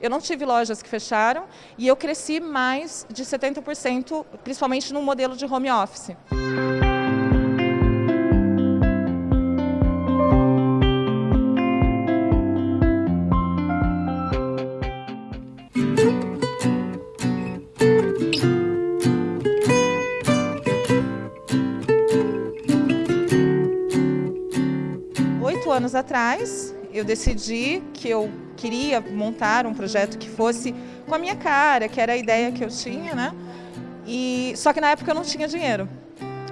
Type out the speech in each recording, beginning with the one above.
eu não tive lojas que fecharam e eu cresci mais de 70%, principalmente no modelo de home office. Oito anos atrás, eu decidi que eu queria montar um projeto que fosse com a minha cara, que era a ideia que eu tinha, né? E, só que na época eu não tinha dinheiro.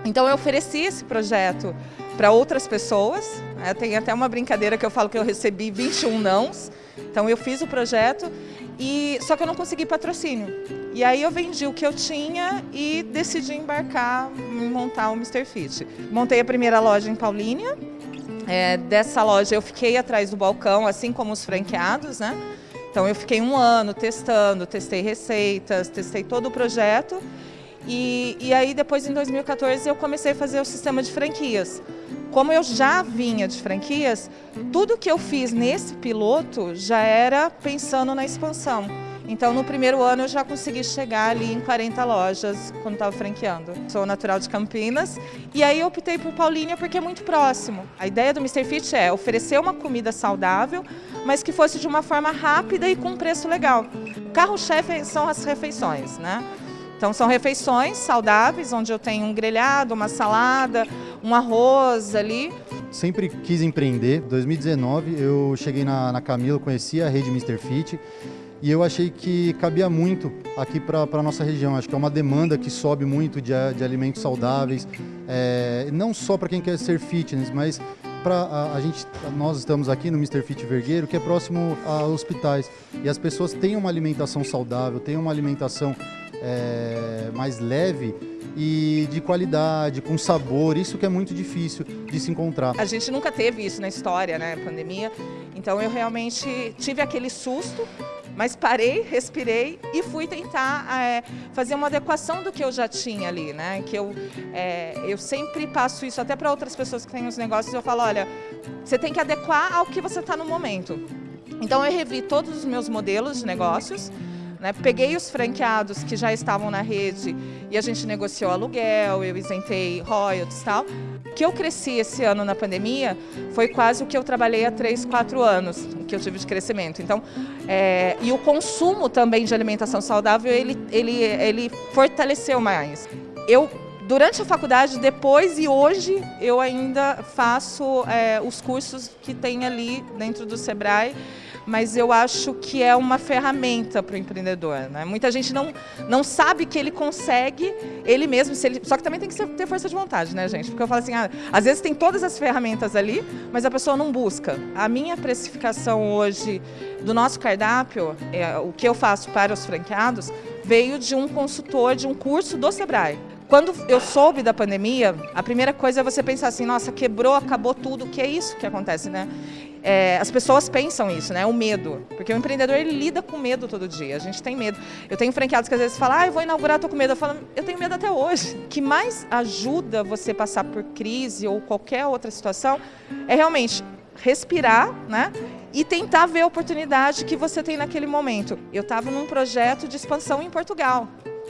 Então eu ofereci esse projeto para outras pessoas. Né? Tem até uma brincadeira que eu falo que eu recebi 21 nãos. Então eu fiz o projeto, e só que eu não consegui patrocínio. E aí eu vendi o que eu tinha e decidi embarcar em montar o Mr. Fit. Montei a primeira loja em Paulínia, é, dessa loja eu fiquei atrás do balcão, assim como os franqueados, né? Então eu fiquei um ano testando, testei receitas, testei todo o projeto. E, e aí depois em 2014 eu comecei a fazer o sistema de franquias. Como eu já vinha de franquias, tudo que eu fiz nesse piloto já era pensando na expansão. Então, no primeiro ano, eu já consegui chegar ali em 40 lojas quando estava franqueando. Sou natural de Campinas e aí eu optei por Paulínia porque é muito próximo. A ideia do Mr. Fit é oferecer uma comida saudável, mas que fosse de uma forma rápida e com preço legal. Carro-chefe são as refeições, né? Então são refeições saudáveis, onde eu tenho um grelhado, uma salada, um arroz ali. Sempre quis empreender. Em 2019 eu cheguei na, na Camila, conheci a rede Mr. Fit e eu achei que cabia muito aqui para a nossa região. Acho que é uma demanda que sobe muito de, de alimentos saudáveis, é, não só para quem quer ser fitness, mas para a, a, gente, nós estamos aqui no Mr. Fit Vergueiro, que é próximo a hospitais, e as pessoas têm uma alimentação saudável, têm uma alimentação é, mais leve e de qualidade, com sabor, isso que é muito difícil de se encontrar. A gente nunca teve isso na história, né, pandemia, então eu realmente tive aquele susto, mas parei, respirei e fui tentar é, fazer uma adequação do que eu já tinha ali, né? Que eu, é, eu sempre passo isso até para outras pessoas que têm os negócios, eu falo, olha, você tem que adequar ao que você está no momento. Então eu revi todos os meus modelos de negócios, né? Peguei os franqueados que já estavam na rede e a gente negociou aluguel, eu isentei royalties e tal. O que eu cresci esse ano na pandemia foi quase o que eu trabalhei há 3, 4 anos, que eu tive de crescimento. Então, é, e o consumo também de alimentação saudável, ele, ele, ele fortaleceu mais. Eu durante a faculdade, depois e hoje, eu ainda faço é, os cursos que tem ali dentro do Sebrae, mas eu acho que é uma ferramenta para o empreendedor. Né? Muita gente não, não sabe que ele consegue, ele mesmo, ele, só que também tem que ter força de vontade, né, gente? Porque eu falo assim, ah, às vezes tem todas as ferramentas ali, mas a pessoa não busca. A minha precificação hoje do nosso cardápio, é, o que eu faço para os franqueados, veio de um consultor de um curso do Sebrae. Quando eu soube da pandemia, a primeira coisa é você pensar assim, nossa, quebrou, acabou tudo, que é isso que acontece, né? É, as pessoas pensam isso, né? O medo. Porque o empreendedor ele lida com medo todo dia. A gente tem medo. Eu tenho franqueados que às vezes falam, ah, eu vou inaugurar, tô com medo. Eu falo, eu tenho medo até hoje. O que mais ajuda você passar por crise ou qualquer outra situação é realmente respirar, né? E tentar ver a oportunidade que você tem naquele momento. Eu estava num projeto de expansão em Portugal.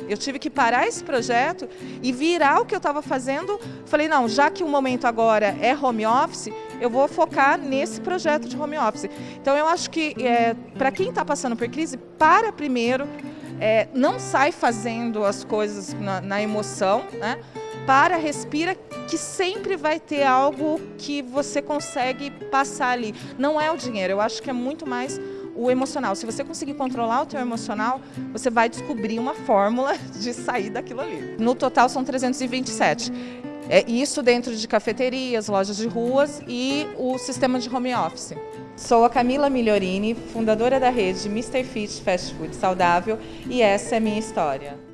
Eu tive que parar esse projeto e virar o que eu estava fazendo. Falei, não, já que o momento agora é home office, eu vou focar nesse projeto de home office. Então eu acho que é, para quem está passando por crise, para primeiro, é, não sai fazendo as coisas na, na emoção, né? para, respira, que sempre vai ter algo que você consegue passar ali. Não é o dinheiro, eu acho que é muito mais o emocional. Se você conseguir controlar o teu emocional, você vai descobrir uma fórmula de sair daquilo ali. No total são 327. É isso dentro de cafeterias, lojas de ruas e o sistema de home office. Sou a Camila Migliorini, fundadora da rede Mr. Fit Fast Food Saudável e essa é a minha história.